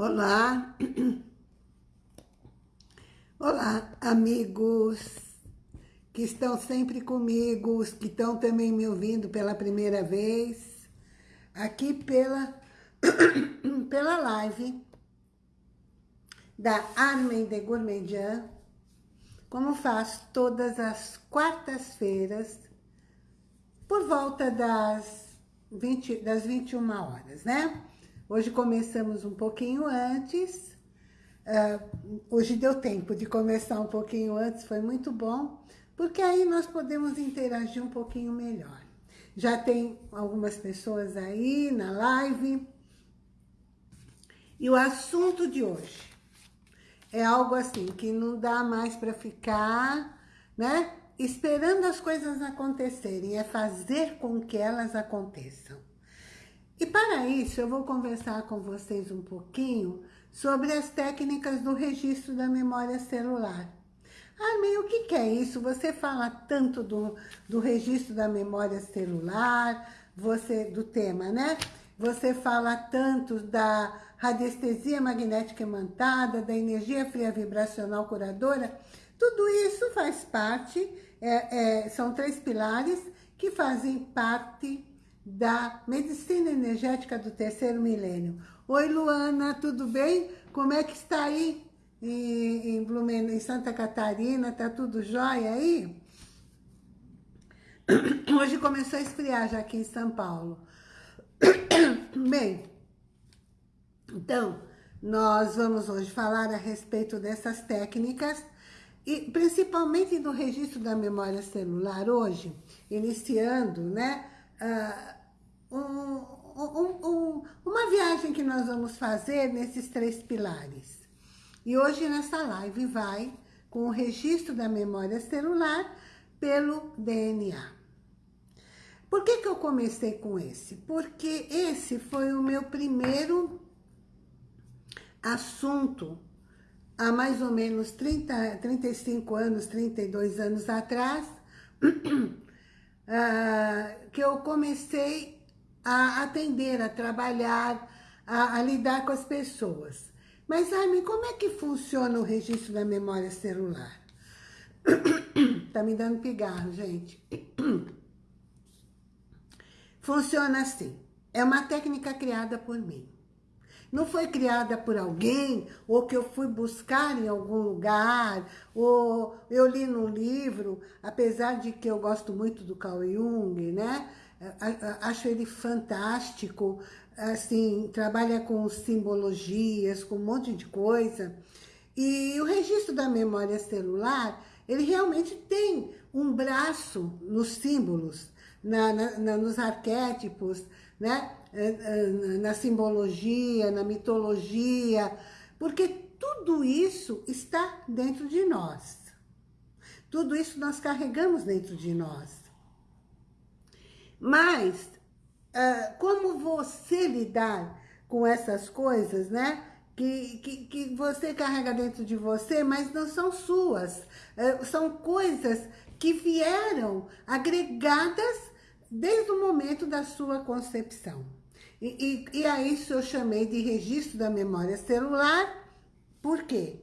Olá, olá amigos que estão sempre comigo, os que estão também me ouvindo pela primeira vez, aqui pela, pela live da Armen de Gourmandian, como faço todas as quartas-feiras, por volta das, 20, das 21 horas, né? Hoje começamos um pouquinho antes. Uh, hoje deu tempo de começar um pouquinho antes, foi muito bom, porque aí nós podemos interagir um pouquinho melhor. Já tem algumas pessoas aí na live. E o assunto de hoje é algo assim, que não dá mais para ficar, né? Esperando as coisas acontecerem, é fazer com que elas aconteçam. E para isso, eu vou conversar com vocês um pouquinho sobre as técnicas do registro da memória celular. Armin, o que, que é isso? Você fala tanto do, do registro da memória celular, você do tema, né? Você fala tanto da radiestesia magnética imantada, da energia fria vibracional curadora. Tudo isso faz parte, é, é, são três pilares que fazem parte da medicina energética do terceiro milênio. Oi, Luana, tudo bem? Como é que está aí em, Blumen, em Santa Catarina? Tá tudo jóia aí? Hoje começou a esfriar já aqui em São Paulo. Bem, então, nós vamos hoje falar a respeito dessas técnicas e principalmente do registro da memória celular hoje, iniciando, né? Uh, um, um, um, uma viagem que nós vamos fazer nesses três pilares. E hoje nessa live vai com o registro da memória celular pelo DNA. Por que, que eu comecei com esse? Porque esse foi o meu primeiro assunto há mais ou menos 30, 35 anos, 32 anos atrás, uh, que eu comecei a atender, a trabalhar, a, a lidar com as pessoas. Mas, Armin, como é que funciona o registro da memória celular? tá me dando pigarro, gente. Funciona assim. É uma técnica criada por mim. Não foi criada por alguém, ou que eu fui buscar em algum lugar, ou eu li num livro, apesar de que eu gosto muito do Carl Jung, né? Acho ele fantástico, assim, trabalha com simbologias, com um monte de coisa. E o registro da memória celular, ele realmente tem um braço nos símbolos, na, na, nos arquétipos, né? É, é, na simbologia, na mitologia, porque tudo isso está dentro de nós. Tudo isso nós carregamos dentro de nós. Mas, uh, como você lidar com essas coisas, né? Que, que, que você carrega dentro de você, mas não são suas. Uh, são coisas que vieram agregadas desde o momento da sua concepção. E, e, e a isso eu chamei de registro da memória celular. Por quê?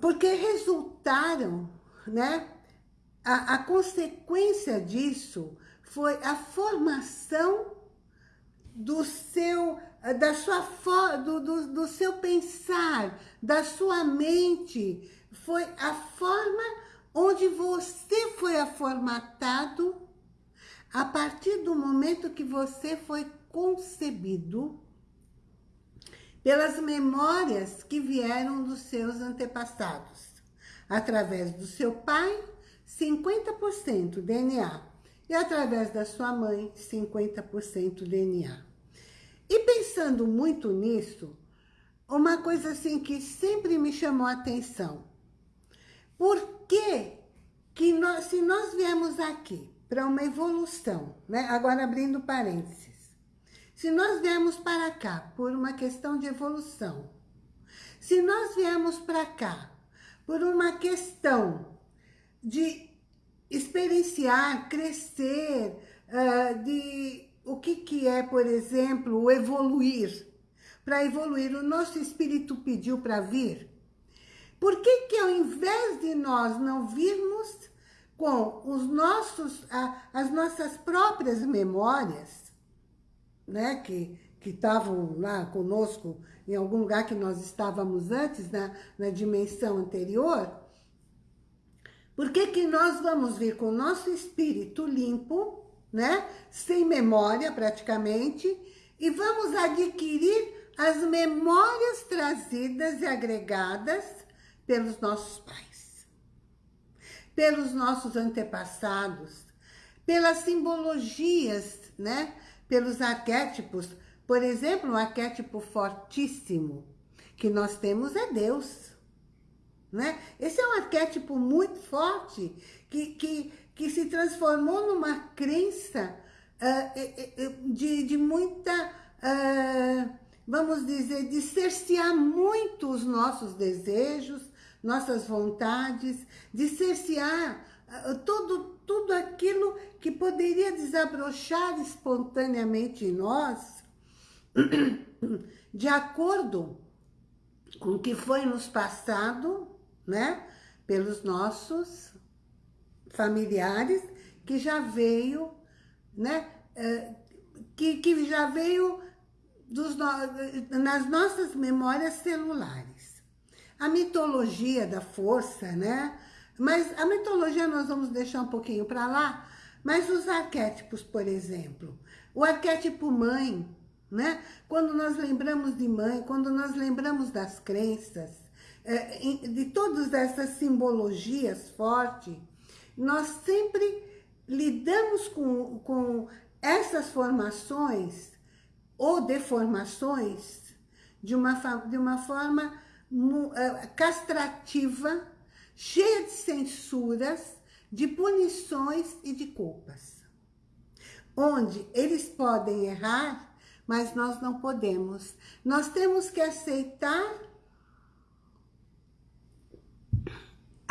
Porque resultaram, né? A, a consequência disso foi a formação do seu, da sua, do, do, do seu pensar, da sua mente. Foi a forma onde você foi formatado a partir do momento que você foi concebido pelas memórias que vieram dos seus antepassados, através do seu pai 50% DNA. E através da sua mãe, 50% DNA. E pensando muito nisso, uma coisa assim que sempre me chamou a atenção. Por que, que nós, se nós viemos aqui para uma evolução, né? agora abrindo parênteses, se nós viemos para cá por uma questão de evolução, se nós viemos para cá por uma questão de experienciar, crescer, uh, de o que, que é, por exemplo, evoluir. para evoluir. O nosso espírito pediu para vir. Por que que ao invés de nós não virmos com os nossos, as nossas próprias memórias, né, que que estavam lá conosco em algum lugar que nós estávamos antes, na dimensão anterior, por que que nós vamos vir com o nosso espírito limpo, né? Sem memória praticamente, e vamos adquirir as memórias trazidas e agregadas pelos nossos pais, pelos nossos antepassados, pelas simbologias, né? Pelos arquétipos. Por exemplo, um arquétipo fortíssimo que nós temos é Deus. Né? Esse é um arquétipo muito forte que, que, que se transformou numa crença uh, de, de muita, uh, vamos dizer, de cercear muito os nossos desejos, nossas vontades, de cercear uh, tudo, tudo aquilo que poderia desabrochar espontaneamente em nós, de acordo com o que foi nos passado né? Pelos nossos familiares que já veio, né? Eh, que, que já veio dos nas nossas memórias celulares. A mitologia da força, né? Mas a mitologia nós vamos deixar um pouquinho para lá, mas os arquétipos, por exemplo, o arquétipo mãe, né? Quando nós lembramos de mãe, quando nós lembramos das crenças, de todas essas simbologias fortes, nós sempre lidamos com, com essas formações ou deformações de uma, de uma forma é, castrativa, cheia de censuras, de punições e de culpas. Onde eles podem errar, mas nós não podemos. Nós temos que aceitar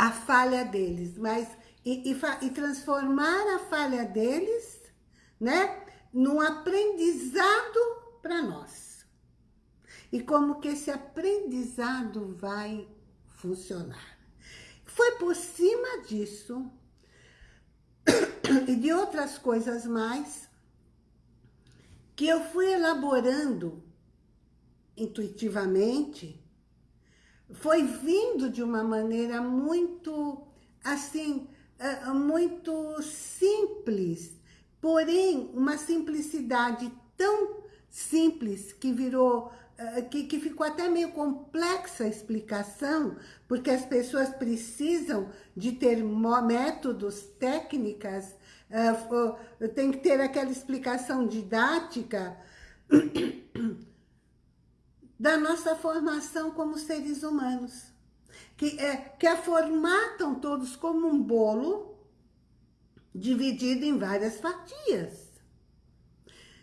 a falha deles, mas e, e, e transformar a falha deles, né, num aprendizado para nós. E como que esse aprendizado vai funcionar. Foi por cima disso e de outras coisas mais que eu fui elaborando intuitivamente foi vindo de uma maneira muito, assim, é, muito simples, porém, uma simplicidade tão simples que virou, é, que, ficou até meio complexa a explicação, porque as pessoas precisam de ter métodos, técnicas, é, tem que ter aquela explicação didática, da nossa formação como seres humanos. Que, é, que a formatam todos como um bolo dividido em várias fatias.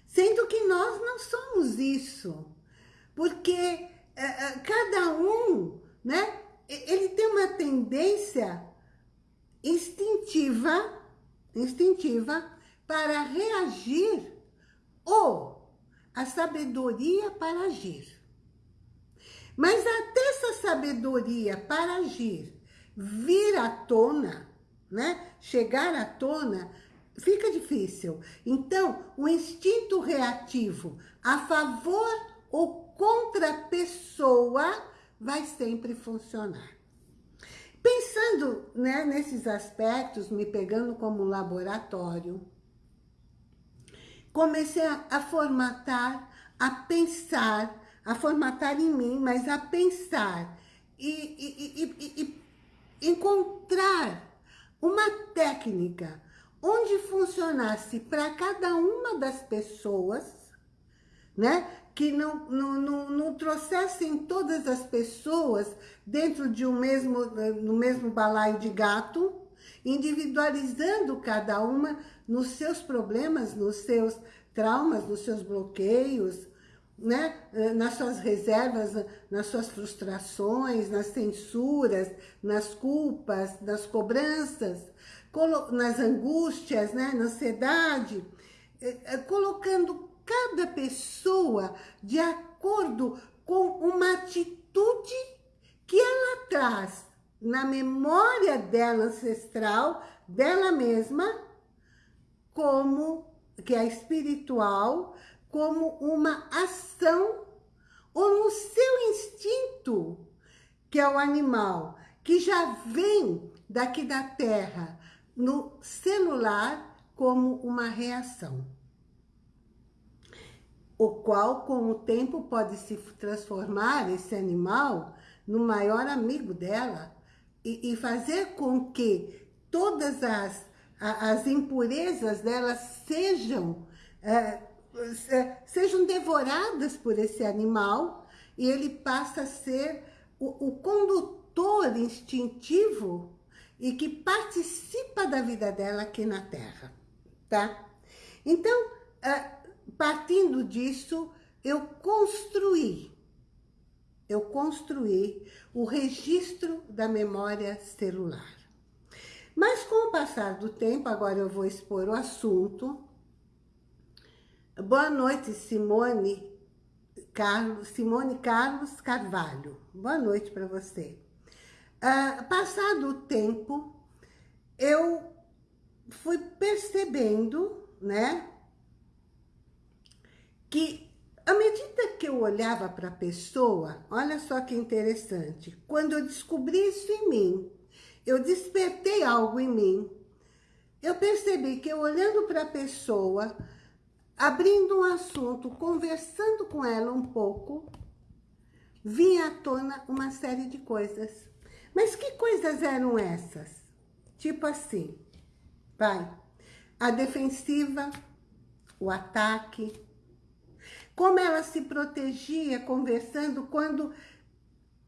Sendo que nós não somos isso. Porque é, é, cada um, né, ele tem uma tendência instintiva, instintiva para reagir ou a sabedoria para agir. Mas até essa sabedoria para agir vir à tona, né? chegar à tona, fica difícil. Então, o instinto reativo a favor ou contra a pessoa vai sempre funcionar. Pensando né, nesses aspectos, me pegando como laboratório, comecei a, a formatar, a pensar a formatar em mim, mas a pensar e, e, e, e encontrar uma técnica onde funcionasse para cada uma das pessoas, né? Que não, não, não, não, trouxessem todas as pessoas dentro de um mesmo, no mesmo balaio de gato, individualizando cada uma nos seus problemas, nos seus traumas, nos seus bloqueios, né? Eh, nas suas reservas, nas suas frustrações, nas censuras, nas culpas, nas cobranças, nas angústias, né? na ansiedade, eh, eh, colocando cada pessoa de acordo com uma atitude que ela traz na memória dela ancestral, dela mesma, como, que é espiritual, como uma ação ou no seu instinto, que é o animal, que já vem daqui da terra, no celular, como uma reação. O qual, com o tempo, pode se transformar, esse animal, no maior amigo dela e, e fazer com que todas as, as impurezas dela sejam, é, sejam devoradas por esse animal e ele passa a ser o, o condutor instintivo e que participa da vida dela aqui na Terra, tá? Então, é, partindo disso, eu construí, eu construí o registro da memória celular. Mas com o passar do tempo, agora eu vou expor o assunto. Boa noite, Simone Carlos, Simone Carlos Carvalho. Boa noite para você. Uh, passado o tempo, eu fui percebendo, né, que à medida que eu olhava para a pessoa, olha só que interessante, quando eu descobri isso em mim, eu despertei algo em mim, eu percebi que eu olhando para a pessoa, abrindo um assunto, conversando com ela um pouco, vinha à tona uma série de coisas. Mas que coisas eram essas? Tipo assim, vai, a defensiva, o ataque, como ela se protegia conversando quando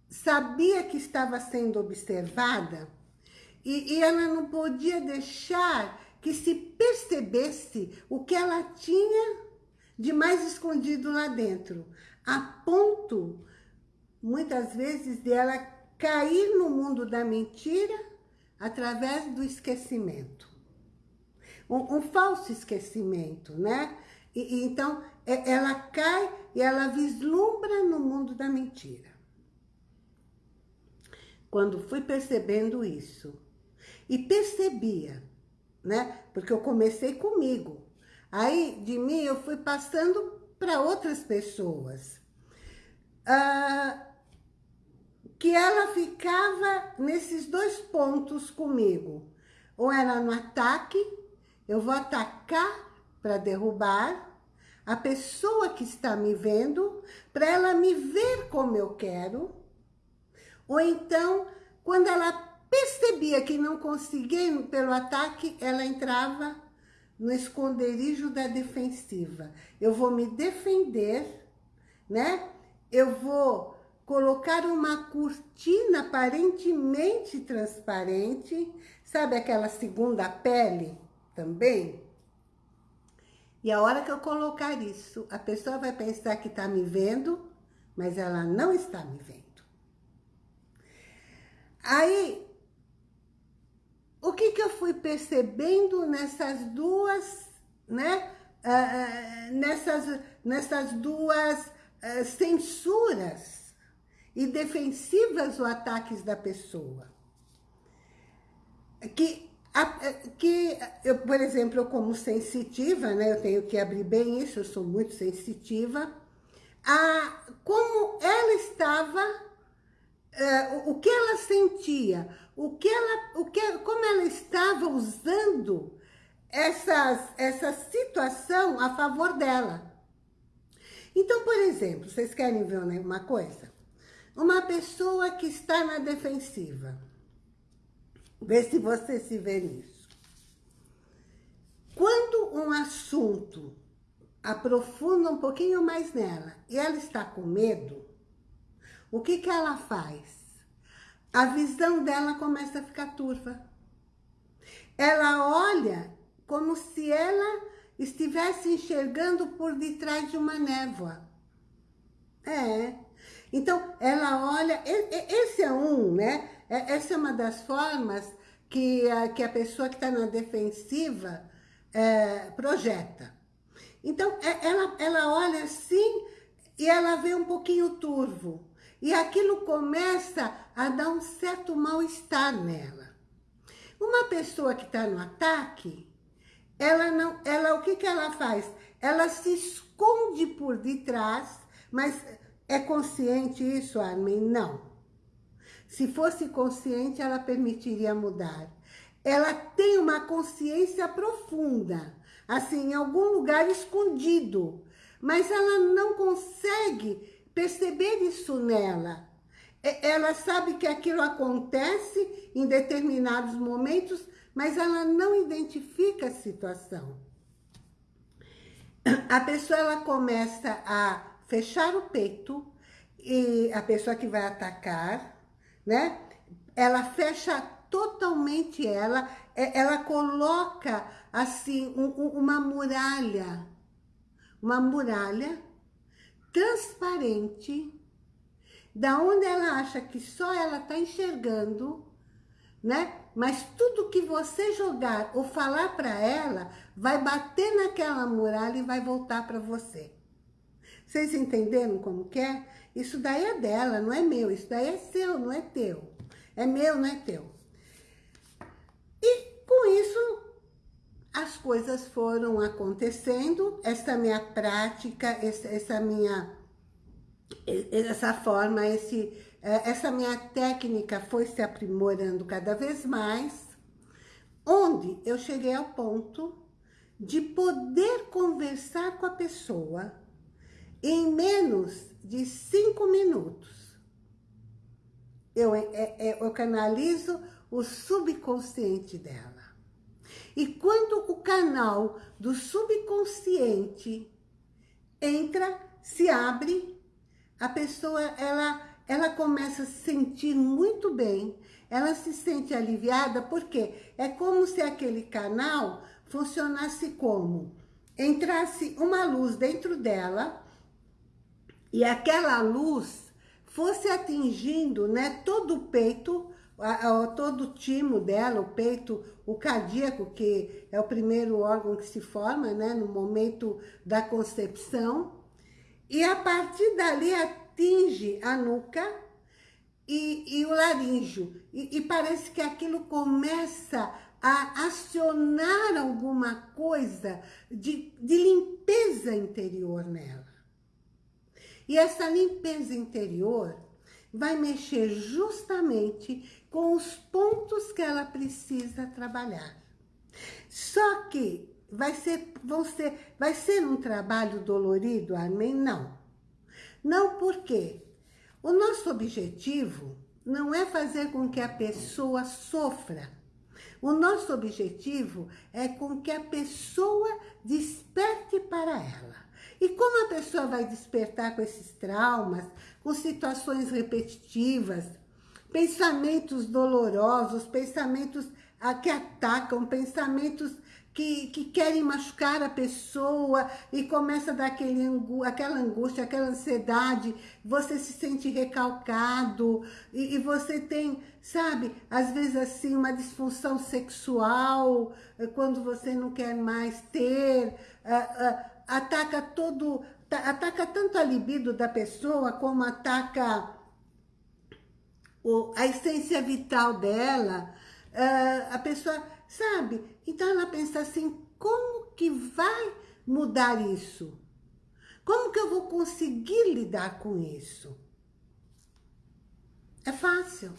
sabia que estava sendo observada e, e ela não podia deixar que se percebesse o que ela tinha de mais escondido lá dentro, a ponto, muitas vezes, de ela cair no mundo da mentira através do esquecimento. Um, um falso esquecimento, né? E, e, então, é, ela cai e ela vislumbra no mundo da mentira. Quando fui percebendo isso, e percebia, né? Porque eu comecei comigo. Aí, de mim, eu fui passando para outras pessoas. Ah, que ela ficava nesses dois pontos comigo. Ou era no ataque, eu vou atacar para derrubar a pessoa que está me vendo, para ela me ver como eu quero. Ou então, quando ela percebia que não conseguia pelo ataque, ela entrava no esconderijo da defensiva. Eu vou me defender, né? Eu vou colocar uma cortina aparentemente transparente, sabe aquela segunda pele também? E a hora que eu colocar isso, a pessoa vai pensar que está me vendo, mas ela não está me vendo. Aí, o que, que eu fui percebendo nessas duas, né? Uh, nessas, nessas duas uh, censuras e defensivas ou ataques da pessoa. Que, que eu, por exemplo, eu como sensitiva, né, eu tenho que abrir bem isso, eu sou muito sensitiva, a, como ela estava, uh, o que ela sentia, o que ela, o que, como ela estava usando essas, essa situação a favor dela. Então, por exemplo, vocês querem ver uma coisa? Uma pessoa que está na defensiva. Vê se você se vê nisso. Quando um assunto aprofunda um pouquinho mais nela e ela está com medo, o que, que ela faz? A visão dela começa a ficar turva. Ela olha como se ela estivesse enxergando por detrás de uma névoa. É, então, ela olha, esse é um, né? É, essa é uma das formas que a, que a pessoa que está na defensiva é, projeta. Então, é, ela, ela olha assim e ela vê um pouquinho turvo. E aquilo começa a dar um certo mal-estar nela. Uma pessoa que está no ataque, ela não, ela, o que, que ela faz? Ela se esconde por detrás, mas é consciente isso, Armin? Não. Se fosse consciente, ela permitiria mudar. Ela tem uma consciência profunda, assim, em algum lugar escondido, mas ela não consegue perceber isso nela. Ela sabe que aquilo acontece em determinados momentos, mas ela não identifica a situação. A pessoa ela começa a fechar o peito e a pessoa que vai atacar, né? Ela fecha totalmente ela, ela coloca assim um, uma muralha, uma muralha transparente, da onde ela acha que só ela está enxergando, né? Mas tudo que você jogar ou falar para ela, vai bater naquela muralha e vai voltar para você. Vocês entenderam como que é? Isso daí é dela, não é meu. Isso daí é seu, não é teu. É meu, não é teu. E com isso, as coisas foram acontecendo. Essa minha prática, essa minha... Essa forma, esse é, essa minha técnica foi se aprimorando cada vez mais, onde eu cheguei ao ponto de poder conversar com a pessoa em menos de cinco minutos. Eu, é, é, eu canalizo o subconsciente dela. E quando o canal do subconsciente entra, se abre, a pessoa, ela ela começa a se sentir muito bem, ela se sente aliviada, porque é como se aquele canal funcionasse como? Entrasse uma luz dentro dela e aquela luz fosse atingindo né, todo o peito, a, a, todo o timo dela, o peito, o cardíaco, que é o primeiro órgão que se forma né, no momento da concepção. E a partir dali atinge a nuca e, e o laríngeo. E, e parece que aquilo começa a acionar alguma coisa de, de limpeza interior nela. E essa limpeza interior vai mexer justamente com os pontos que ela precisa trabalhar. Só que vai ser, vão ser, vai ser um trabalho dolorido, amém? Não. Não porque o nosso objetivo não é fazer com que a pessoa sofra. O nosso objetivo é com que a pessoa desperte para ela. E como a pessoa vai despertar com esses traumas, com situações repetitivas, pensamentos dolorosos, pensamentos que atacam, pensamentos que, que querem machucar a pessoa e começa a dar aquele, aquela angústia, aquela ansiedade, você se sente recalcado e, e você tem, sabe, às vezes assim, uma disfunção sexual, eh, quando você não quer mais ter, uh, uh, ataca todo, ataca tanto a libido da pessoa como ataca o, a essência vital dela, uh, a pessoa sabe? Então ela pensa assim, como que vai mudar isso? Como que eu vou conseguir lidar com isso? É fácil.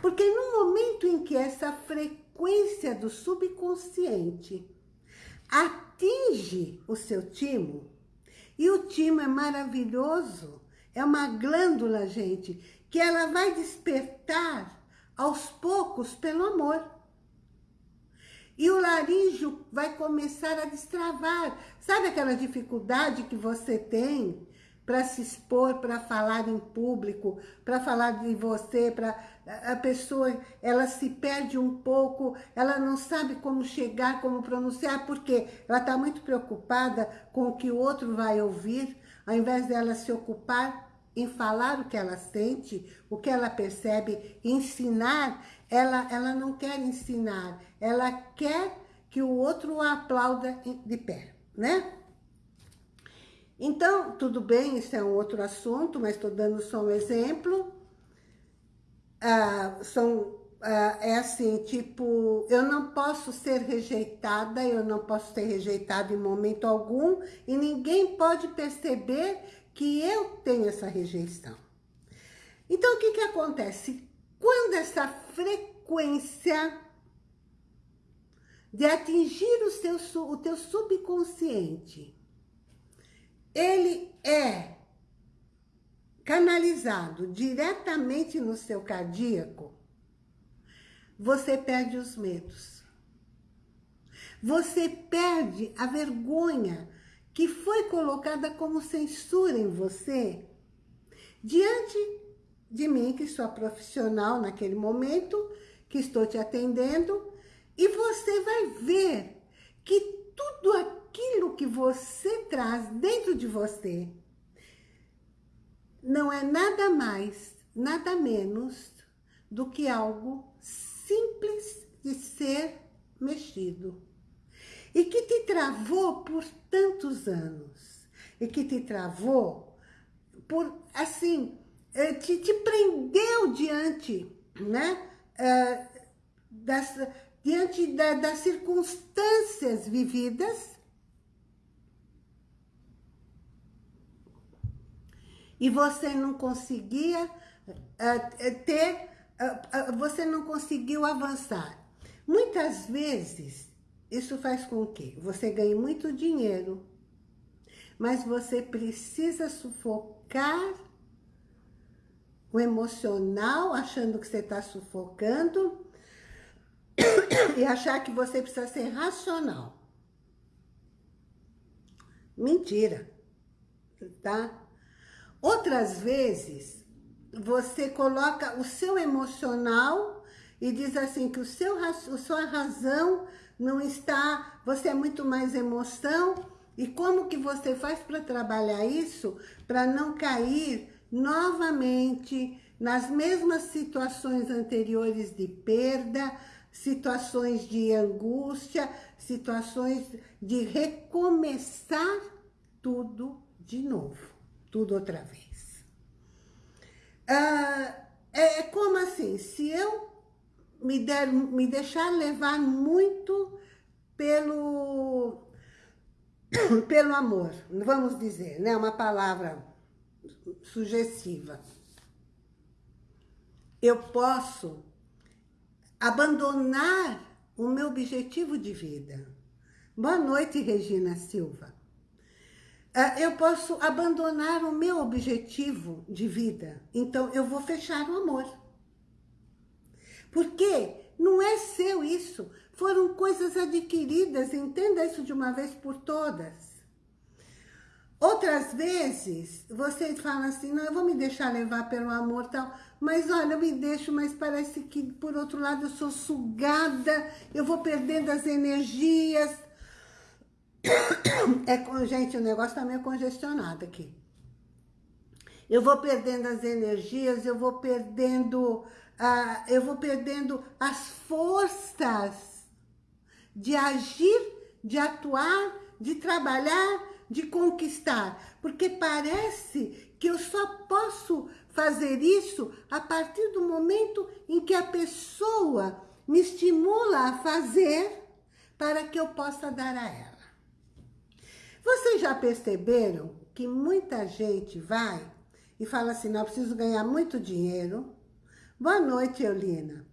Porque no momento em que essa frequência do subconsciente atinge o seu timo, e o timo é maravilhoso, é uma glândula, gente, que ela vai despertar aos poucos pelo amor. E o laríngeo vai começar a destravar. Sabe aquela dificuldade que você tem para se expor, para falar em público, para falar de você, para a pessoa, ela se perde um pouco, ela não sabe como chegar, como pronunciar, porque ela está muito preocupada com o que o outro vai ouvir, ao invés dela se ocupar em falar o que ela sente, o que ela percebe, ensinar, ela, ela não quer ensinar, ela quer que o outro a aplauda de pé. né? Então, tudo bem, isso é um outro assunto, mas estou dando só um exemplo. Ah, são, ah, é assim, tipo, eu não posso ser rejeitada, eu não posso ser rejeitada em momento algum, e ninguém pode perceber que eu tenho essa rejeição. Então, o que que acontece? Quando essa frequência de atingir o, seu, o teu subconsciente, ele é canalizado diretamente no seu cardíaco, você perde os medos. Você perde a vergonha que foi colocada como censura em você diante de mim, que sou profissional naquele momento, que estou te atendendo, e você vai ver que tudo aquilo que você traz dentro de você não é nada mais, nada menos do que algo simples de ser mexido. E que te travou por tantos anos. E que te travou por, assim, eh, te, te prendeu diante, né? Uh, das, diante da, das circunstâncias vividas e você não conseguia uh, ter, você não conseguiu avançar. Muitas vezes, isso faz com que você ganhe muito dinheiro, mas você precisa sufocar o emocional, achando que você está sufocando, e achar que você precisa ser racional. Mentira, tá? Outras vezes, você coloca o seu emocional e diz assim que o seu, a sua razão não está, você é muito mais emoção, e como que você faz para trabalhar isso, para não cair novamente nas mesmas situações anteriores de perda, situações de angústia, situações de recomeçar tudo de novo, tudo outra vez. Ah, é, é como assim, se eu me, der, me deixar levar muito pelo, pelo amor, vamos dizer, né? Uma palavra sugestiva. Eu posso abandonar o meu objetivo de vida. Boa noite, Regina Silva. Ah, eu posso abandonar o meu objetivo de vida. Então, eu vou fechar o amor. Porque não é seu isso. Foram coisas adquiridas. Entenda isso de uma vez por todas. Outras vezes, você fala assim, não, eu vou me deixar levar pelo amor tal, mas olha, eu me deixo, mas parece que, por outro lado, eu sou sugada, eu vou perdendo as energias. É, gente, o negócio tá meio congestionado aqui. Eu vou perdendo as energias, eu vou perdendo, uh, eu vou perdendo as forças de agir, de atuar, de trabalhar, de conquistar, porque parece que eu só posso fazer isso a partir do momento em que a pessoa me estimula a fazer para que eu possa dar a ela. Vocês já perceberam que muita gente vai e fala assim, não, preciso ganhar muito dinheiro. Boa noite, Eulina.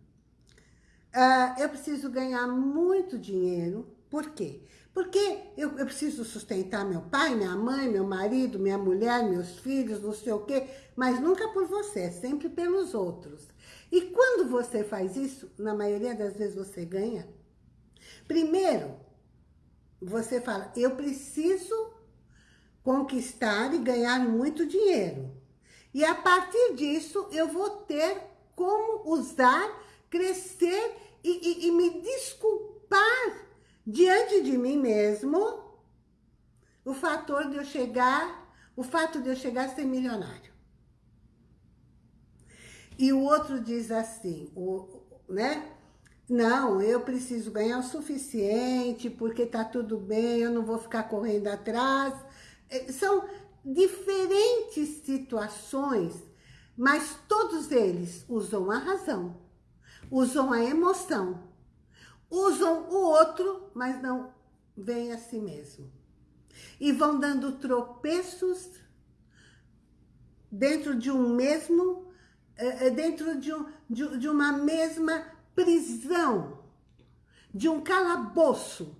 Uh, eu preciso ganhar muito dinheiro. Por quê? Porque eu, eu, preciso sustentar meu pai, minha mãe, meu marido, minha mulher, meus filhos, não sei o quê, mas nunca por você, sempre pelos outros. E quando você faz isso, na maioria das vezes você ganha. Primeiro, você fala, eu preciso conquistar e ganhar muito dinheiro. E a partir disso, eu vou ter como usar, crescer e, e, e me desculpar diante de mim mesmo o fator de eu chegar, o fato de eu chegar a ser milionário. E o outro diz assim, o, né? não, eu preciso ganhar o suficiente, porque tá tudo bem, eu não vou ficar correndo atrás. É, são diferentes situações, mas todos eles usam a razão, usam a emoção, usam o outro, mas não veem a si mesmo. E vão dando tropeços dentro de um mesmo, é, é, dentro de, um, de, de uma mesma prisão, de um calabouço,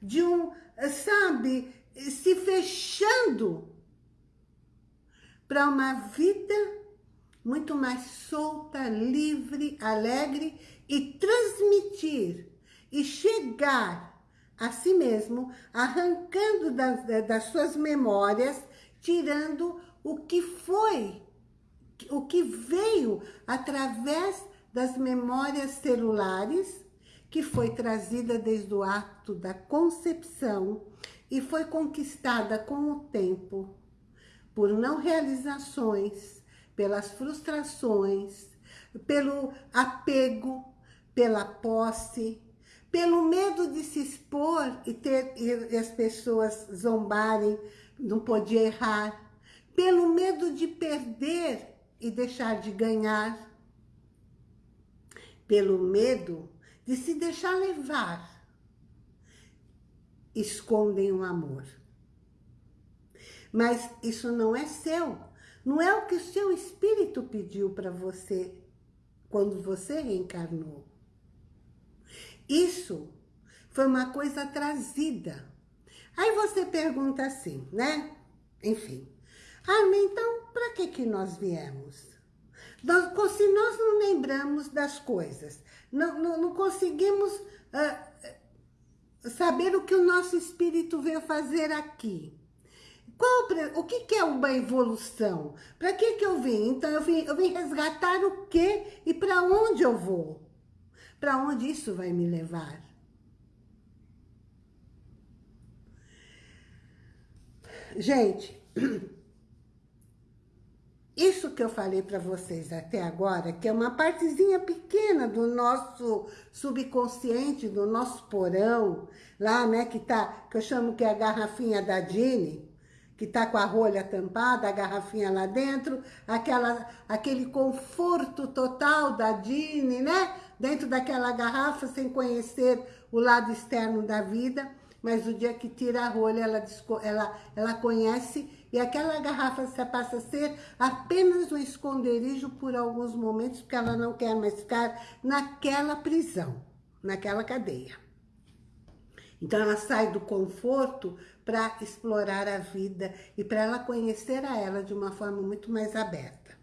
de um, sabe, se fechando para uma vida muito mais solta, livre, alegre e transmitir e chegar a si mesmo, arrancando das, das suas memórias, tirando o que foi, o que veio através das memórias celulares, que foi trazida desde o ato da concepção e foi conquistada com o tempo, por não realizações, pelas frustrações, pelo apego, pela posse, pelo medo de se expor e, ter, e as pessoas zombarem, não podia errar, pelo medo de perder e deixar de ganhar, pelo medo de se deixar levar, escondem o amor. Mas isso não é seu, não é o que o seu espírito pediu para você quando você reencarnou. Isso foi uma coisa trazida. Aí você pergunta assim, né? Enfim. Ah, então, para que que nós viemos? Nós, se nós não lembramos das coisas, não, não, não conseguimos uh, saber o que o nosso espírito veio fazer aqui. Qual, o que, que é uma evolução? Para que, que eu vim? Então, eu vim, eu vim resgatar o quê e para onde eu vou? Para onde isso vai me levar? Gente, Isso que eu falei para vocês até agora, que é uma partezinha pequena do nosso subconsciente, do nosso porão, lá, né, que tá, que eu chamo que é a garrafinha da Dini, que tá com a rolha tampada, a garrafinha lá dentro, aquela, aquele conforto total da Dini, né, dentro daquela garrafa, sem conhecer o lado externo da vida, mas o dia que tira a rolha, ela, ela, ela conhece e aquela garrafa passa a ser apenas um esconderijo por alguns momentos, porque ela não quer mais ficar naquela prisão, naquela cadeia. Então ela sai do conforto para explorar a vida e para ela conhecer a ela de uma forma muito mais aberta.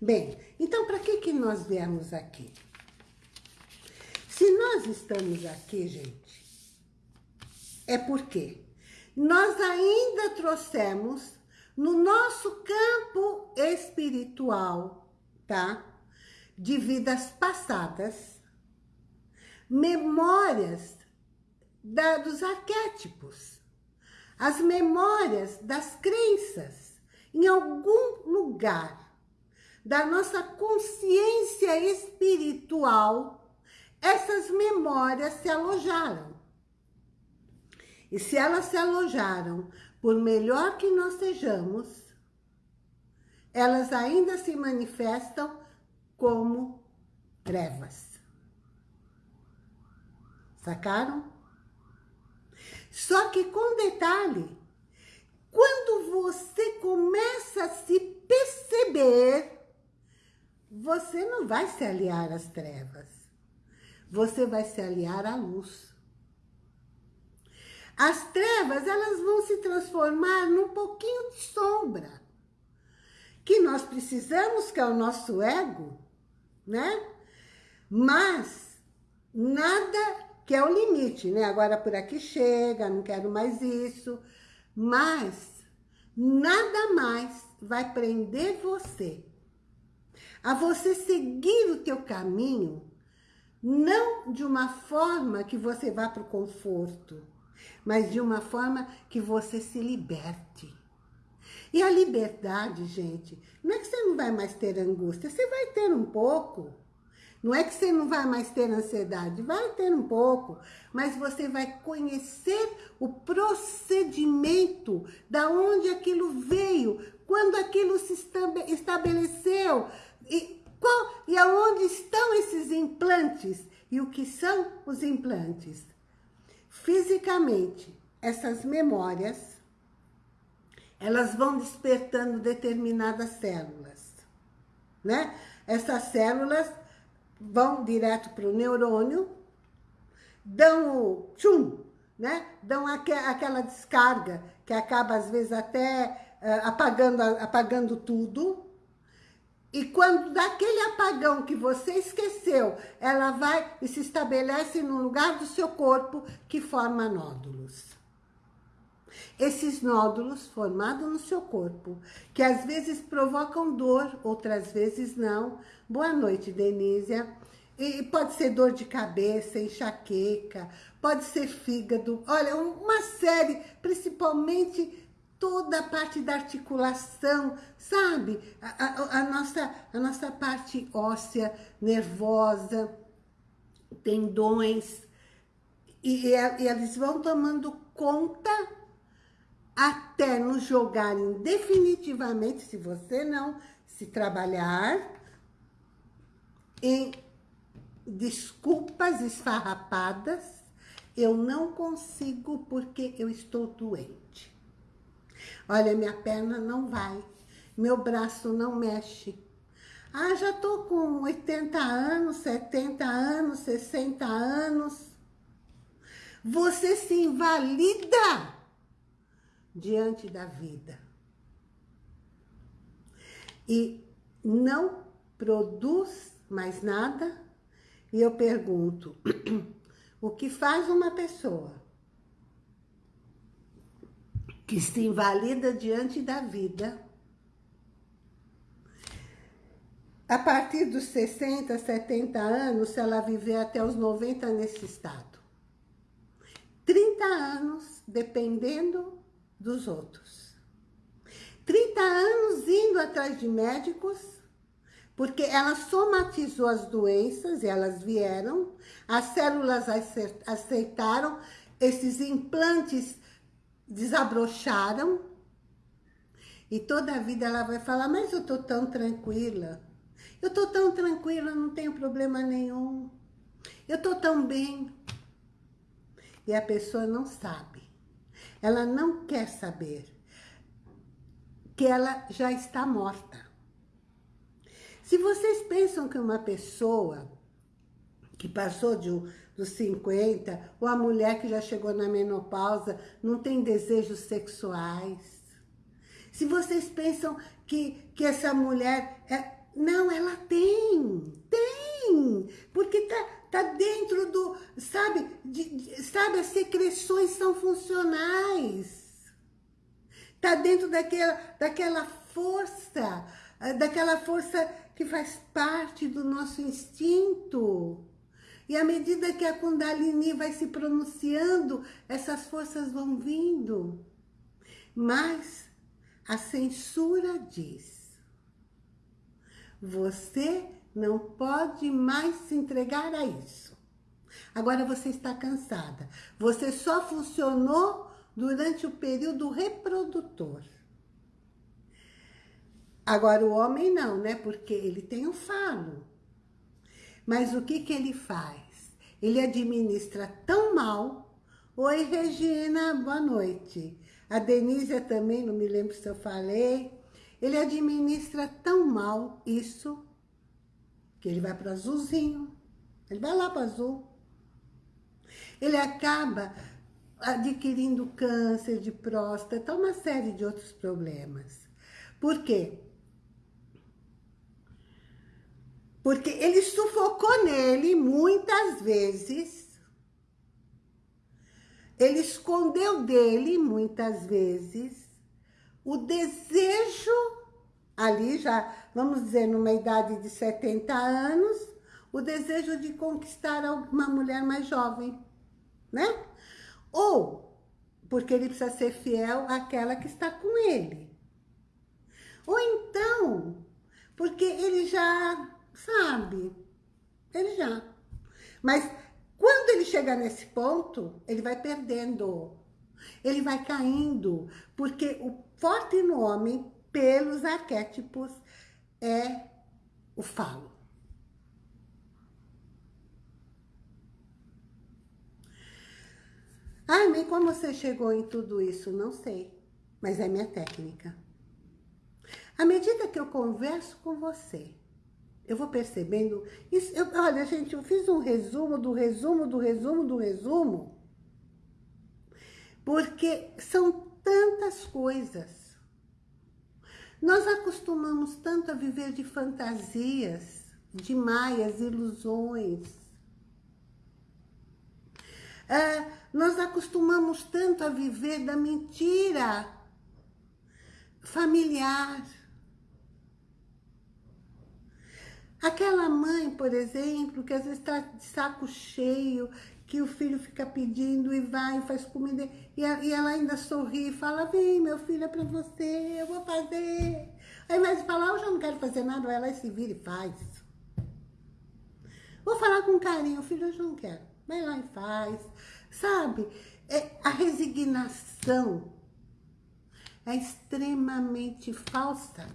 Bem, então para que, que nós viemos aqui? Se nós estamos aqui, gente, é porque nós ainda trouxemos no nosso campo espiritual, tá? De vidas passadas, memórias da, dos arquétipos, as memórias das crenças, em algum lugar da nossa consciência espiritual, essas memórias se alojaram. E se elas se alojaram por melhor que nós sejamos, elas ainda se manifestam como trevas. Sacaram? Só que com detalhe, quando você começa a se perceber, você não vai se aliar às trevas. Você vai se aliar à luz. As trevas, elas vão se transformar num pouquinho de sombra. Que nós precisamos, que é o nosso ego, né? Mas nada que é o limite, né? Agora por aqui chega, não quero mais isso. Mas nada mais vai prender você a você seguir o teu caminho, não de uma forma que você vá para o conforto, mas de uma forma que você se liberte. E a liberdade, gente, não é que você não vai mais ter angústia, você vai ter um pouco. Não é que você não vai mais ter ansiedade, vai ter um pouco, mas você vai conhecer o procedimento, da onde aquilo veio, quando aquilo se estabeleceu, e, qual, e aonde estão esses implantes, e o que são os implantes. Fisicamente, essas memórias, elas vão despertando determinadas células, né? Essas células vão direto para o neurônio, dão o tchum, né? Dão aqu aquela descarga que acaba às vezes até uh, apagando, apagando tudo. E quando daquele apagão que você esqueceu, ela vai e se estabelece no lugar do seu corpo que forma nódulos. Esses nódulos formados no seu corpo, que às vezes provocam dor, outras vezes não. Boa noite, Denísia. E pode ser dor de cabeça, enxaqueca, pode ser fígado. Olha, uma série, principalmente toda a parte da articulação, sabe? A, a, a, nossa, a nossa parte óssea, nervosa, tendões. E, e, e eles vão tomando conta até nos jogarem definitivamente, se você não se trabalhar, em desculpas esfarrapadas, eu não consigo porque eu estou doente. Olha, minha perna não vai, meu braço não mexe. Ah, já tô com 80 anos, 70 anos, 60 anos. Você se invalida diante da vida. E não produz mais nada. E eu pergunto, o que faz uma pessoa que se invalida diante da vida, a partir dos 60, 70 anos, se ela viver até os 90 nesse estado. 30 anos dependendo dos outros. 30 anos indo atrás de médicos, porque ela somatizou as doenças elas vieram, as células aceitaram, esses implantes desabrocharam, e toda a vida ela vai falar, mas eu tô tão tranquila, eu tô tão tranquila, não tenho problema nenhum, eu tô tão bem. E a pessoa não sabe ela não quer saber que ela já está morta. Se vocês pensam que uma pessoa que passou de, dos 50, ou a mulher que já chegou na menopausa, não tem desejos sexuais. Se vocês pensam que, que essa mulher... É, não, ela tem, tem, porque tá, tá dentro do, sabe, de, de, sabe, as secreções são funcionais. Tá dentro daquela, daquela força, eh, daquela força que faz parte do nosso instinto. E à medida que a Kundalini vai se pronunciando, essas forças vão vindo. Mas a censura diz, você não pode mais se entregar a isso. Agora você está cansada. Você só funcionou durante o período reprodutor. Agora o homem não, né? Porque ele tem o falo. Mas o que que ele faz? Ele administra tão mal. Oi, Regina, boa noite. A Denise também, não me lembro se eu falei. Ele administra tão mal isso que ele vai para azulzinho. Ele vai lá para azul. Ele acaba adquirindo câncer de próstata, uma série de outros problemas. Por quê? Porque ele sufocou nele muitas vezes, ele escondeu dele muitas vezes o desejo ali já, vamos dizer, numa idade de 70 anos, o desejo de conquistar uma mulher mais jovem, né? Ou porque ele precisa ser fiel àquela que está com ele. Ou então, porque ele já sabe, Ele já. Mas quando ele chegar nesse ponto, ele vai perdendo. Ele vai caindo. Porque o forte no homem, pelos arquétipos, é o falo. Ai, mas como você chegou em tudo isso? Não sei, mas é minha técnica. À medida que eu converso com você, eu vou percebendo... Isso, eu, olha, gente, eu fiz um resumo do resumo do resumo do resumo, porque são tantas coisas. Nós acostumamos tanto a viver de fantasias, de maias, ilusões. É, nós acostumamos tanto a viver da mentira familiar. Aquela mãe, por exemplo, que às vezes está de saco cheio, que o filho fica pedindo e vai e faz comida, e ela ainda sorri e fala, vem meu filho, é para você, eu vou fazer. Aí mais fala, eu já não quero fazer nada, ela se vira e faz. Vou falar com carinho, filho, eu já não quero. Vai lá e faz. Sabe? É, a resignação é extremamente falsa.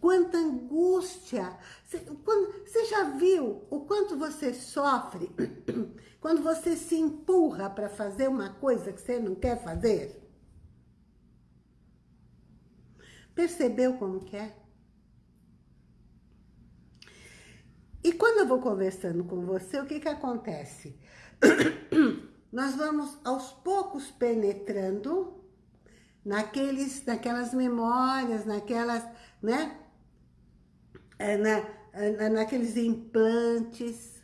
Quanta angústia. Você, já viu o quanto você sofre quando você se empurra para fazer uma coisa que você não quer fazer? Percebeu como que é? E quando eu vou conversando com você, o que que acontece? Nós vamos aos poucos penetrando naqueles, naquelas memórias, naquelas, né? É, na, naqueles implantes.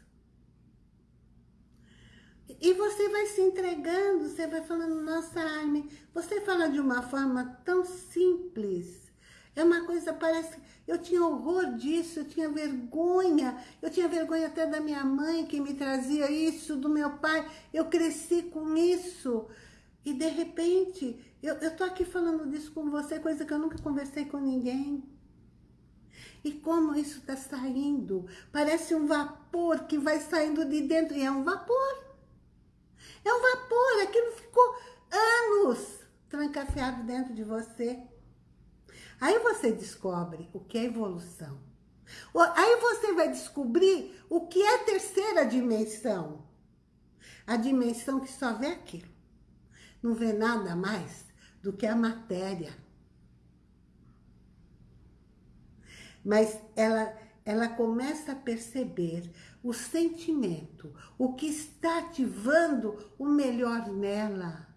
E você vai se entregando, você vai falando, nossa, Armin, você fala de uma forma tão simples. É uma coisa, parece eu tinha horror disso, eu tinha vergonha. Eu tinha vergonha até da minha mãe que me trazia isso, do meu pai. Eu cresci com isso. E de repente, eu, eu tô aqui falando disso com você, coisa que eu nunca conversei com ninguém. E como isso está saindo? Parece um vapor que vai saindo de dentro. E é um vapor. É um vapor. Aquilo ficou anos trancafiado dentro de você. Aí você descobre o que é evolução. Aí você vai descobrir o que é terceira dimensão. A dimensão que só vê aquilo. Não vê nada mais do que a matéria. Mas ela, ela começa a perceber o sentimento, o que está ativando o melhor nela,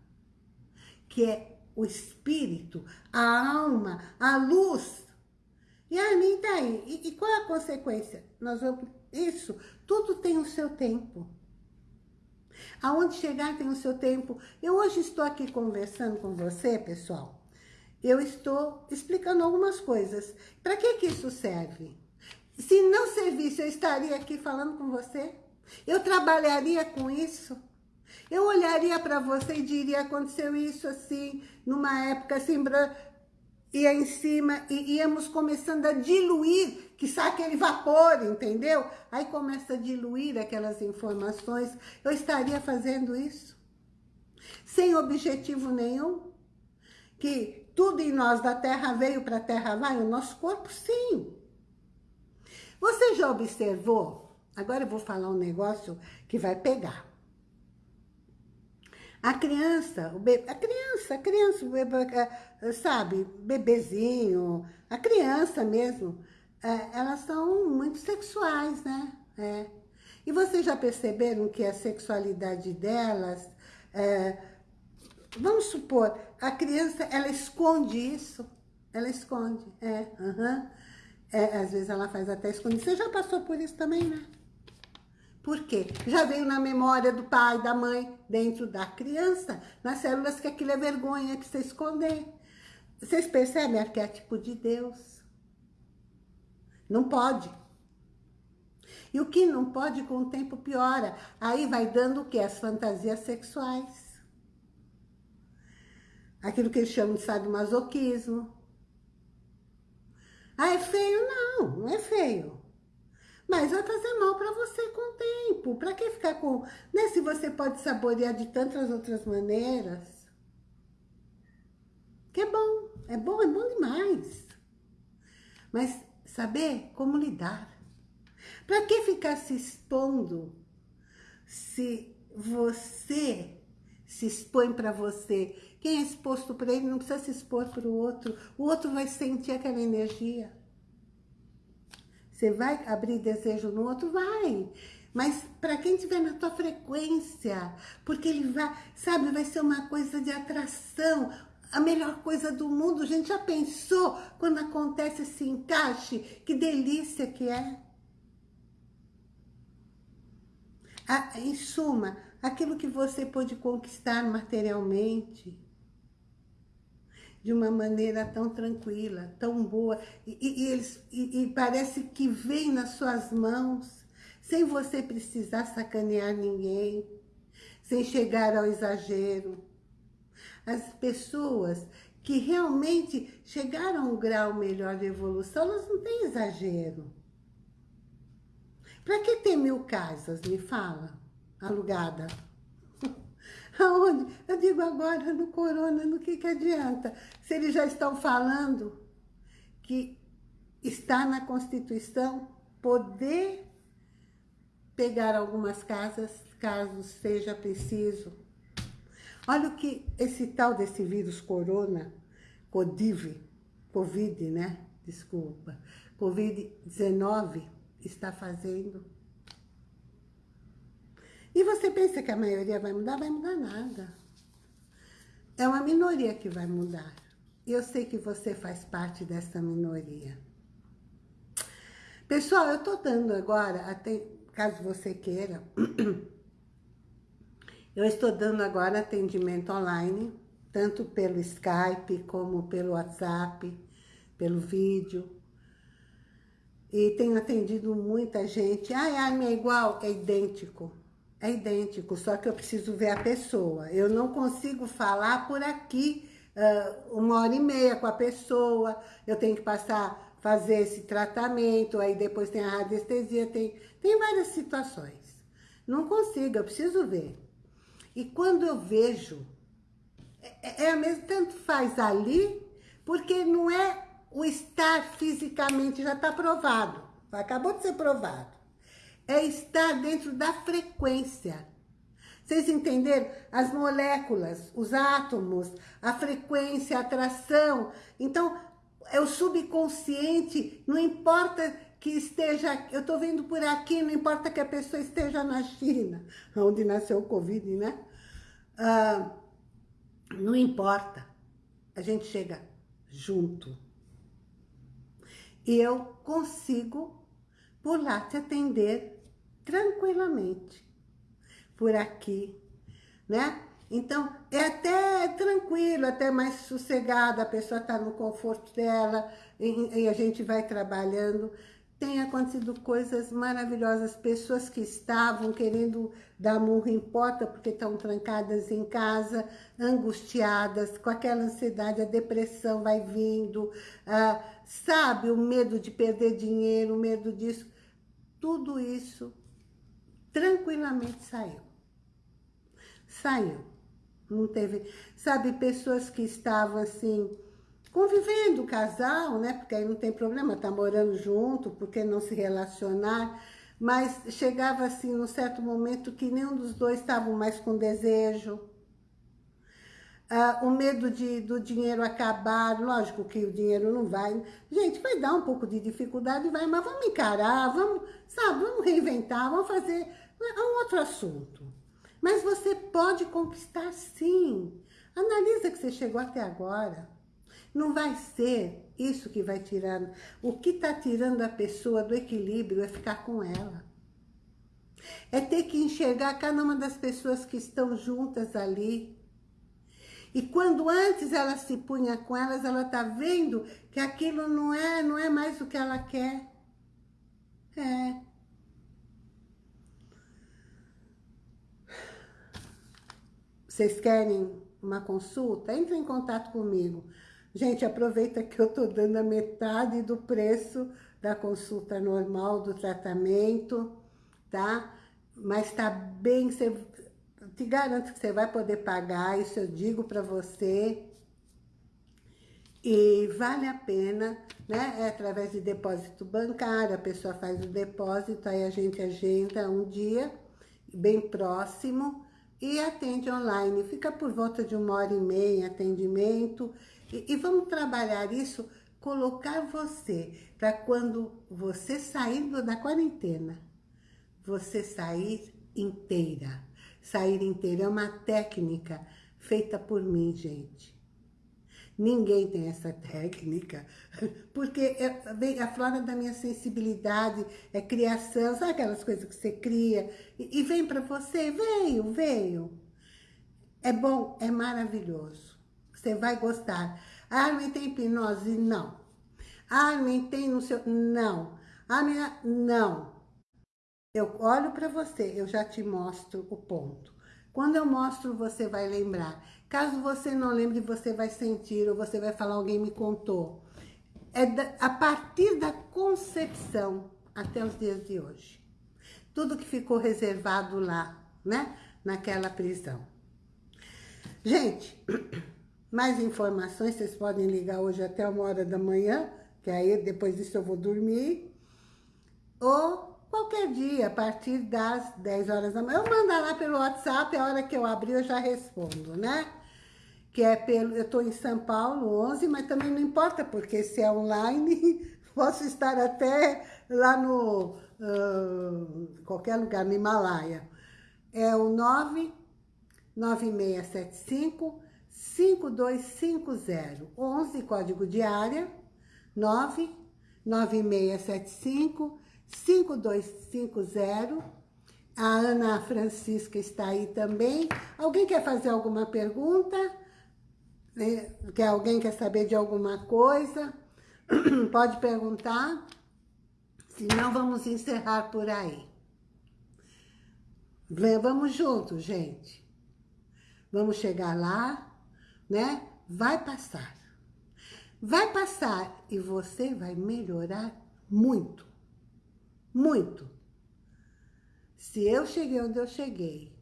que é o espírito, a alma, a luz. E a mim tá aí. E, e qual é a consequência? Nós vamos, isso, tudo tem o seu tempo. Aonde chegar tem o seu tempo. Eu hoje estou aqui conversando com você, pessoal. Eu estou explicando algumas coisas. Para que que isso serve? Se não servisse, eu estaria aqui falando com você? Eu trabalharia com isso? Eu olharia para você e diria, aconteceu isso assim, numa época assim, ia em cima e íamos começando a diluir, que sai aquele vapor, entendeu? Aí começa a diluir aquelas informações. Eu estaria fazendo isso? Sem objetivo nenhum? Que tudo em nós da terra veio para a terra vai? O nosso corpo, sim. Você já observou? Agora eu vou falar um negócio que vai pegar. A criança, o bebê, a criança, a criança, bebê, é, sabe, bebezinho, a criança mesmo, é, elas são muito sexuais, né? É. E vocês já perceberam que a sexualidade delas, é, vamos supor, a criança, ela esconde isso, ela esconde, é, é, às vezes ela faz até escondido. Você já passou por isso também, né? Por quê? Já veio na memória do pai, da mãe, dentro da criança, nas células que aquilo é vergonha, que você esconder. Vocês percebem arquétipo de Deus? Não pode. E o que não pode, com o tempo piora. Aí vai dando o quê? As fantasias sexuais. Aquilo que eles chamam de sadomasoquismo. Ah, é feio? Não, não é feio. Mas vai fazer mal para você com o tempo. Para que ficar com... Né? Se você pode saborear de tantas outras maneiras. Que é bom. É bom, é bom demais. Mas saber como lidar. Para que ficar se expondo se você se expõe para você? Quem é exposto para ele não precisa se expor para o outro. O outro vai sentir aquela energia. Você vai abrir desejo no outro? Vai. Mas para quem estiver na tua frequência, porque ele vai, sabe, vai ser uma coisa de atração, a melhor coisa do mundo. A gente já pensou quando acontece esse encaixe? Que delícia que é. Ah, em suma, aquilo que você pôde conquistar materialmente, de uma maneira tão tranquila, tão boa, e, e, eles, e, e parece que vem nas suas mãos, sem você precisar sacanear ninguém, sem chegar ao exagero. As pessoas que realmente chegaram a um grau melhor de evolução, elas não têm exagero. Para que ter mil casas, me fala, alugada? Aonde? Eu digo agora, no corona, no que que adianta? Se eles já estão falando que está na Constituição poder pegar algumas casas, caso seja preciso. Olha o que esse tal desse vírus corona, Codiv, Covid, né? Desculpa. Covid-19 está fazendo e você pensa que a maioria vai mudar? Vai mudar nada. É uma minoria que vai mudar. Eu sei que você faz parte dessa minoria. Pessoal, eu estou dando agora, até, caso você queira, eu estou dando agora atendimento online, tanto pelo Skype, como pelo WhatsApp, pelo vídeo. E tenho atendido muita gente. Ai, Armin é igual? É idêntico. É idêntico, só que eu preciso ver a pessoa. Eu não consigo falar por aqui uh, uma hora e meia com a pessoa. Eu tenho que passar, fazer esse tratamento, aí depois tem a radiestesia, tem, tem várias situações. Não consigo, eu preciso ver. E quando eu vejo, é, é a mesma, tanto faz ali, porque não é o estar fisicamente, já está provado. Acabou de ser provado é estar dentro da frequência. Vocês entenderam? As moléculas, os átomos, a frequência, a atração. Então, é o subconsciente, não importa que esteja, eu estou vendo por aqui, não importa que a pessoa esteja na China, onde nasceu o Covid, né? Ah, não importa, a gente chega junto. E eu consigo, por lá, te atender tranquilamente por aqui, né? Então, é até tranquilo, até mais sossegado, a pessoa está no conforto dela e, e, a gente vai trabalhando. Tem acontecido coisas maravilhosas, pessoas que estavam querendo dar murro em porta porque estão trancadas em casa, angustiadas, com aquela ansiedade, a depressão vai vindo, ah, sabe, o medo de perder dinheiro, o medo disso. Tudo isso tranquilamente saiu. Saiu. Não teve... Sabe, pessoas que estavam assim, convivendo, casal, né? Porque aí não tem problema, tá morando junto, porque não se relacionar. Mas chegava assim, num certo momento, que nenhum dos dois estavam mais com desejo. Ah, o medo de, do dinheiro acabar, lógico que o dinheiro não vai. Gente, vai dar um pouco de dificuldade, vai, mas vamos encarar, vamos, sabe, vamos reinventar, vamos fazer é um outro assunto. Mas você pode conquistar sim. Analisa que você chegou até agora. Não vai ser isso que vai tirando. O que está tirando a pessoa do equilíbrio é ficar com ela. É ter que enxergar cada uma das pessoas que estão juntas ali. E quando antes ela se punha com elas, ela está vendo que aquilo não é, não é mais o que ela quer. É. Vocês querem uma consulta? Entre em contato comigo. Gente, aproveita que eu tô dando a metade do preço da consulta normal, do tratamento, tá? Mas tá bem, você, te garanto que você vai poder pagar, isso eu digo para você. E vale a pena, né? É através de depósito bancário, a pessoa faz o depósito, aí a gente agenda um dia bem próximo e atende online. Fica por volta de uma hora e meia em atendimento. E, e vamos trabalhar isso, colocar você, para quando você sair da quarentena, você sair inteira. Sair inteira é uma técnica feita por mim, gente. Ninguém tem essa técnica, porque é, a flora da minha sensibilidade, é criação, sabe aquelas coisas que você cria e, e vem para você? Veio, veio. É bom, é maravilhoso. Você vai gostar. Armin tem hipnose? Não. Armin tem no seu... Não. Armin, não. Eu olho para você, eu já te mostro o ponto. Quando eu mostro, você vai lembrar. Caso você não lembre, você vai sentir, ou você vai falar, alguém me contou. É da, a partir da concepção até os dias de hoje. Tudo que ficou reservado lá, né? Naquela prisão. Gente, mais informações, vocês podem ligar hoje até uma hora da manhã, que aí depois disso eu vou dormir. Ou qualquer dia, a partir das 10 horas da manhã. Eu mando lá pelo WhatsApp, a hora que eu abrir eu já respondo, né? Que é pelo... Eu estou em São Paulo, 11, mas também não importa, porque se é online, posso estar até lá no... Uh, qualquer lugar, no Himalaia. É o 99675 5250 11, código de área, 99675 5250. A Ana Francisca está aí também. Alguém quer fazer alguma pergunta? Né? Quer alguém quer saber de alguma coisa? Pode perguntar. Senão, vamos encerrar por aí. Vamos juntos, gente. Vamos chegar lá, né? Vai passar. Vai passar e você vai melhorar muito muito. Se eu cheguei onde eu cheguei,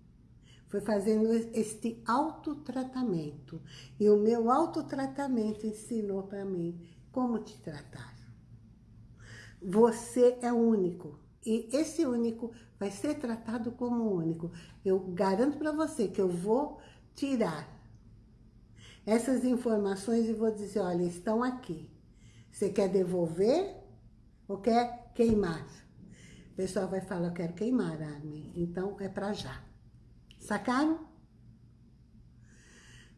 foi fazendo este autotratamento. E o meu autotratamento ensinou para mim como te tratar. Você é único. E esse único vai ser tratado como único. Eu garanto para você que eu vou tirar essas informações e vou dizer, olha, estão aqui. Você quer devolver ou quer queimar? O pessoal vai falar, eu quero queimar, Armin. Então, é pra já. Sacaram?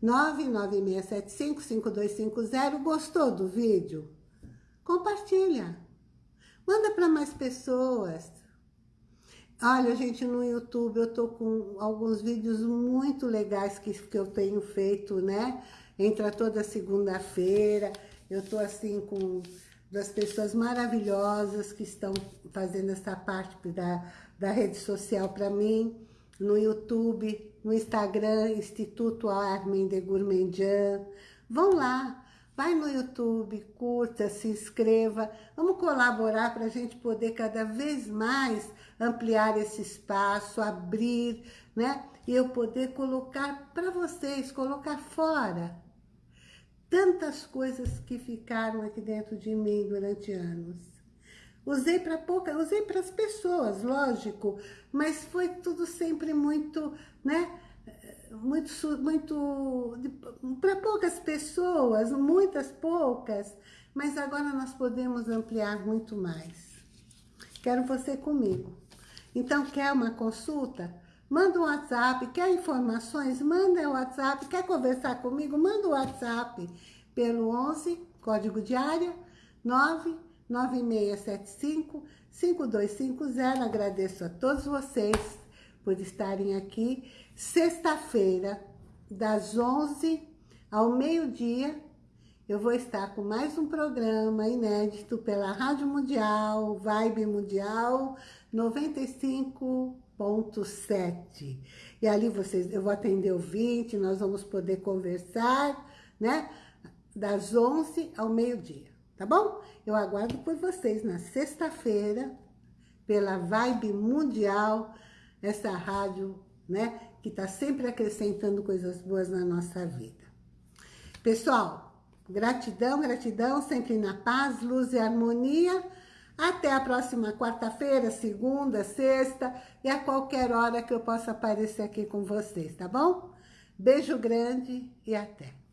996755250. Gostou do vídeo? Compartilha. Manda para mais pessoas. Olha, gente, no YouTube eu tô com alguns vídeos muito legais que, que eu tenho feito, né? Entra toda segunda-feira. Eu tô assim com das pessoas maravilhosas que estão fazendo essa parte da, da rede social para mim, no YouTube, no Instagram, Instituto Armin de Gourmandian. Vão lá, vai no YouTube, curta, se inscreva. Vamos colaborar para a gente poder cada vez mais ampliar esse espaço, abrir, né? E eu poder colocar para vocês, colocar fora tantas coisas que ficaram aqui dentro de mim durante anos. Usei para pouca, usei para as pessoas, lógico, mas foi tudo sempre muito, né? Muito, muito, para poucas pessoas, muitas poucas, mas agora nós podemos ampliar muito mais. Quero você comigo. Então, quer uma consulta? Manda um WhatsApp, quer informações? Manda o WhatsApp, quer conversar comigo? Manda o WhatsApp pelo 11, código de área, 99675 5250. Agradeço a todos vocês por estarem aqui. Sexta-feira, das 11 ao meio-dia, eu vou estar com mais um programa inédito pela Rádio Mundial, Vibe Mundial 95 1.7. E ali vocês, eu vou atender o 20, nós vamos poder conversar, né? Das 11 ao meio-dia. tá bom? Eu aguardo por vocês na sexta-feira, pela Vibe Mundial, essa rádio, né, que está sempre acrescentando coisas boas na nossa vida. Pessoal, gratidão, gratidão, sempre na paz, luz e harmonia. Até a próxima quarta-feira, segunda, sexta e a qualquer hora que eu possa aparecer aqui com vocês, tá bom? Beijo grande e até.